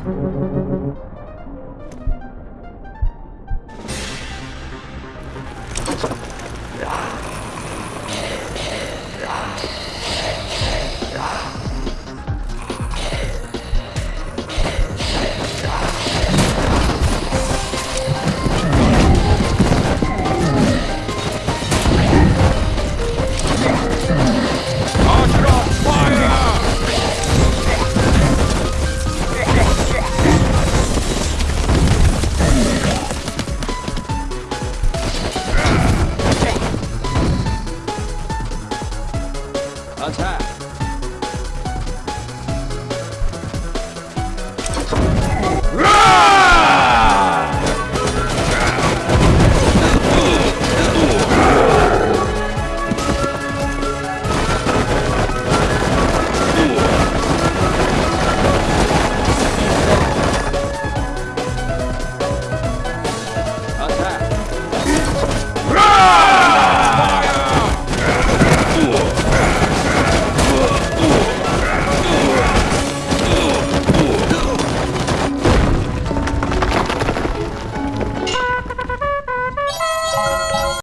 야. 야. 老蔡